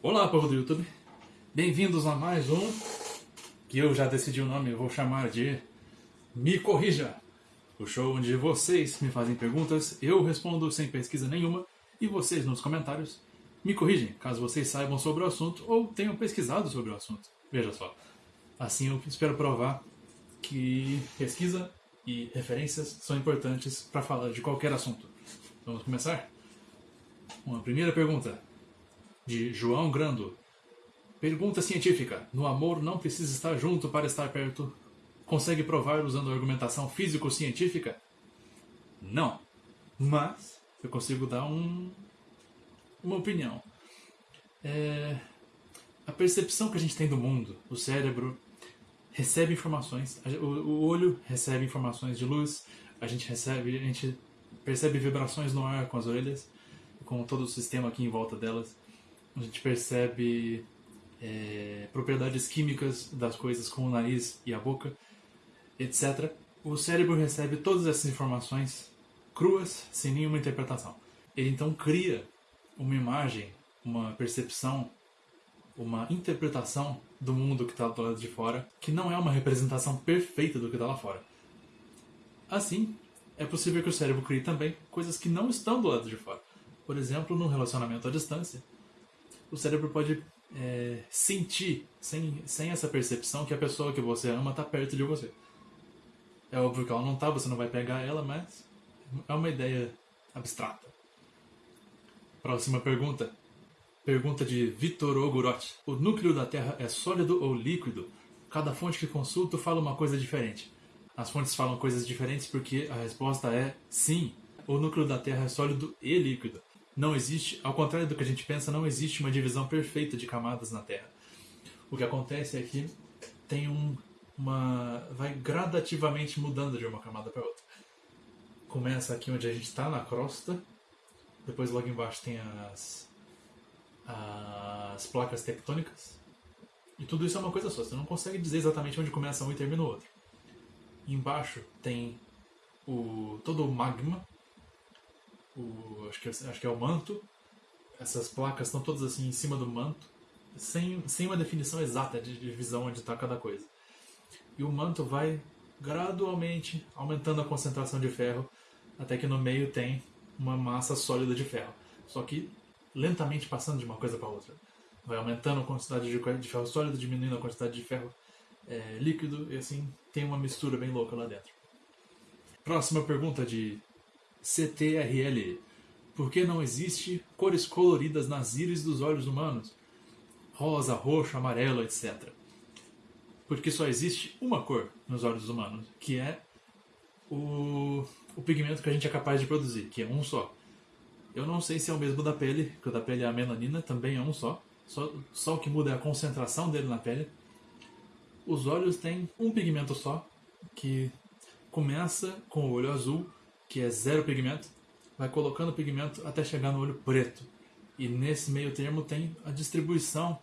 Olá, povo do YouTube. Bem-vindos a mais um que eu já decidi o nome, eu vou chamar de Me Corrija. O show onde vocês me fazem perguntas, eu respondo sem pesquisa nenhuma e vocês nos comentários me corrigem, caso vocês saibam sobre o assunto ou tenham pesquisado sobre o assunto. Veja só. Assim eu espero provar que pesquisa e referências são importantes para falar de qualquer assunto. Vamos começar? Uma primeira pergunta de João Grando. Pergunta científica: No amor não precisa estar junto para estar perto? Consegue provar usando argumentação físico-científica? Não. Mas eu consigo dar um, uma opinião. É, a percepção que a gente tem do mundo, o cérebro recebe informações, o, o olho recebe informações de luz, a gente recebe, a gente percebe vibrações no ar com as orelhas, com todo o sistema aqui em volta delas a gente percebe é, propriedades químicas das coisas com o nariz e a boca, etc. O cérebro recebe todas essas informações cruas, sem nenhuma interpretação. Ele então cria uma imagem, uma percepção, uma interpretação do mundo que está do lado de fora, que não é uma representação perfeita do que está lá fora. Assim, é possível que o cérebro crie também coisas que não estão do lado de fora. Por exemplo, no relacionamento à distância, o cérebro pode é, sentir, sem, sem essa percepção, que a pessoa que você ama está perto de você. É óbvio que ela não está, você não vai pegar ela, mas é uma ideia abstrata. Próxima pergunta. Pergunta de Vitor Ogorotti. O núcleo da Terra é sólido ou líquido? Cada fonte que consulto fala uma coisa diferente. As fontes falam coisas diferentes porque a resposta é sim. O núcleo da Terra é sólido e líquido não existe, ao contrário do que a gente pensa, não existe uma divisão perfeita de camadas na Terra. O que acontece é que tem um, uma. vai gradativamente mudando de uma camada para outra. Começa aqui onde a gente está, na crosta, depois logo embaixo tem as, as placas tectônicas, e tudo isso é uma coisa só, você não consegue dizer exatamente onde começa um e termina o outro. embaixo tem o, todo o magma, o, acho, que, é, acho que é o manto. Essas placas estão todas assim em cima do manto, sem, sem uma definição exata de divisão onde está cada coisa. E o manto vai gradualmente aumentando a concentração de ferro, até que no meio tem uma massa sólida de ferro. Só que lentamente passando de uma coisa para outra. Vai aumentando a quantidade de ferro sólido, diminuindo a quantidade de ferro é, líquido, e assim tem uma mistura bem louca lá dentro. Próxima pergunta de CTRL. Por que não existe cores coloridas nas íris dos olhos humanos? Rosa, roxo, amarelo, etc. Porque só existe uma cor nos olhos humanos, que é o, o pigmento que a gente é capaz de produzir, que é um só. Eu não sei se é o mesmo da pele, que o da pele é a melanina, também é um só. Só, só o que muda é a concentração dele na pele. Os olhos têm um pigmento só, que começa com o olho azul que é zero pigmento, vai colocando pigmento até chegar no olho preto. E nesse meio termo tem a distribuição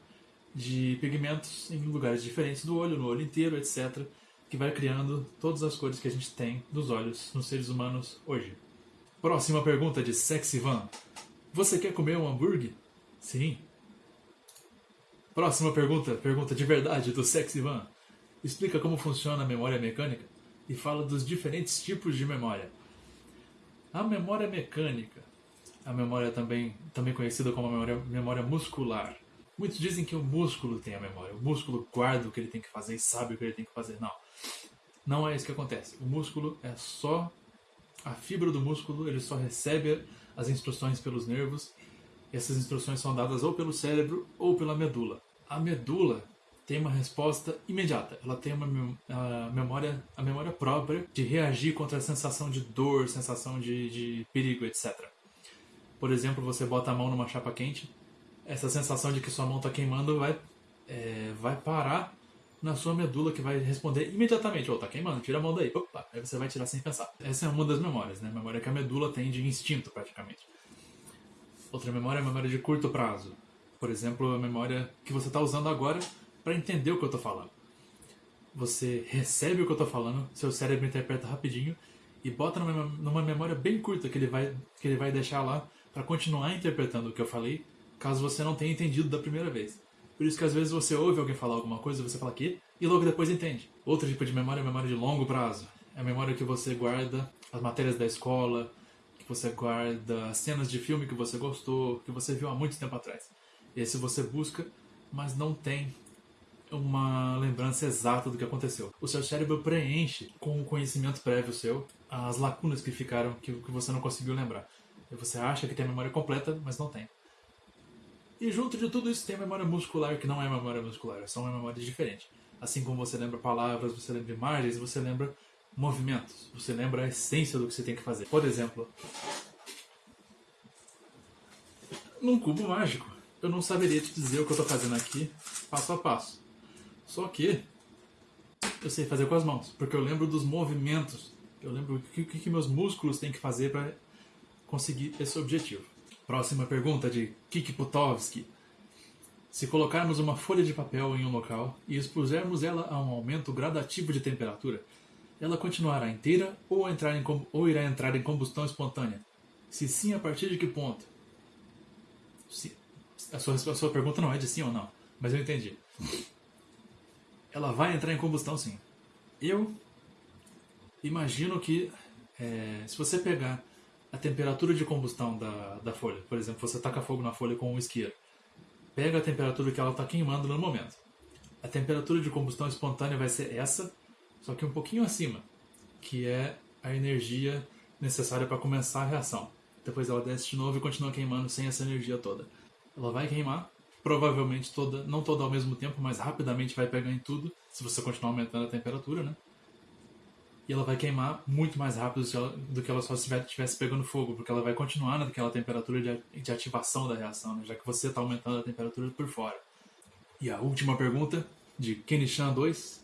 de pigmentos em lugares diferentes do olho, no olho inteiro, etc., que vai criando todas as cores que a gente tem dos olhos nos seres humanos hoje. Próxima pergunta de Sexy Van. Você quer comer um hambúrguer? Sim. Próxima pergunta, pergunta de verdade do Sexy Van. Explica como funciona a memória mecânica e fala dos diferentes tipos de memória. A memória mecânica, a memória também, também conhecida como memória, memória muscular. Muitos dizem que o músculo tem a memória, o músculo guarda o que ele tem que fazer e sabe o que ele tem que fazer. Não, não é isso que acontece. O músculo é só a fibra do músculo, ele só recebe as instruções pelos nervos. Essas instruções são dadas ou pelo cérebro ou pela medula. A medula tem uma resposta imediata. Ela tem uma a memória, a memória própria de reagir contra a sensação de dor, sensação de, de perigo, etc. Por exemplo, você bota a mão numa chapa quente, essa sensação de que sua mão está queimando vai, é, vai parar na sua medula que vai responder imediatamente, ou oh, tá queimando, tira a mão daí. Opa, aí você vai tirar sem pensar. Essa é uma das memórias, né? A memória que a medula tem de instinto, praticamente. Outra memória é a memória de curto prazo. Por exemplo, a memória que você está usando agora para entender o que eu estou falando. Você recebe o que eu estou falando, seu cérebro interpreta rapidinho e bota numa, numa memória bem curta que ele vai, que ele vai deixar lá para continuar interpretando o que eu falei caso você não tenha entendido da primeira vez. Por isso que às vezes você ouve alguém falar alguma coisa, você fala aqui, e logo depois entende. Outro tipo de memória é memória de longo prazo. É a memória que você guarda as matérias da escola, que você guarda cenas de filme que você gostou, que você viu há muito tempo atrás. Esse você busca, mas não tem uma lembrança exata do que aconteceu. O seu cérebro preenche com o conhecimento prévio seu as lacunas que ficaram, que, que você não conseguiu lembrar. E você acha que tem a memória completa, mas não tem. E junto de tudo isso tem a memória muscular, que não é memória muscular, é só uma memória diferente. Assim como você lembra palavras, você lembra imagens, você lembra movimentos, você lembra a essência do que você tem que fazer. Por exemplo, num cubo mágico, eu não saberia te dizer o que eu estou fazendo aqui, passo a passo. Só que eu sei fazer com as mãos, porque eu lembro dos movimentos, eu lembro o que, que meus músculos têm que fazer para conseguir esse objetivo. Próxima pergunta de Kiki Putovski. Se colocarmos uma folha de papel em um local e expusermos ela a um aumento gradativo de temperatura, ela continuará inteira ou, entrar em, ou irá entrar em combustão espontânea? Se sim, a partir de que ponto? Se, a, sua, a sua pergunta não é de sim ou não, mas eu entendi. Ela vai entrar em combustão sim. Eu imagino que é, se você pegar a temperatura de combustão da, da folha. Por exemplo, você taca fogo na folha com um isqueiro. Pega a temperatura que ela está queimando no momento. A temperatura de combustão espontânea vai ser essa, só que um pouquinho acima, que é a energia necessária para começar a reação. Depois ela desce de novo e continua queimando sem essa energia toda. Ela vai queimar, provavelmente toda, não toda ao mesmo tempo, mas rapidamente vai pegar em tudo, se você continuar aumentando a temperatura, né? e ela vai queimar muito mais rápido do que ela só estivesse pegando fogo, porque ela vai continuar naquela temperatura de, ativação da reação, né? já que você está aumentando a temperatura por fora. E a última pergunta, de Kenishan 2.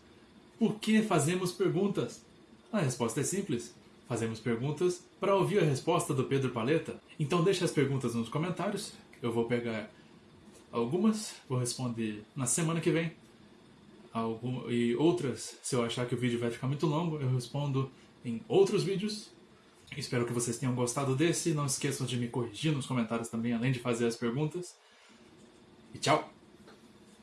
Por que fazemos perguntas? A resposta é simples. Fazemos perguntas para ouvir a resposta do Pedro Paleta. Então deixe as perguntas nos comentários. Eu vou pegar algumas, vou responder na semana que vem algum, e outras, se eu achar que o vídeo vai ficar muito longo, eu respondo em outros vídeos. Espero que vocês tenham gostado desse. Não esqueçam de me corrigir nos comentários também, além de fazer as perguntas. E tchau!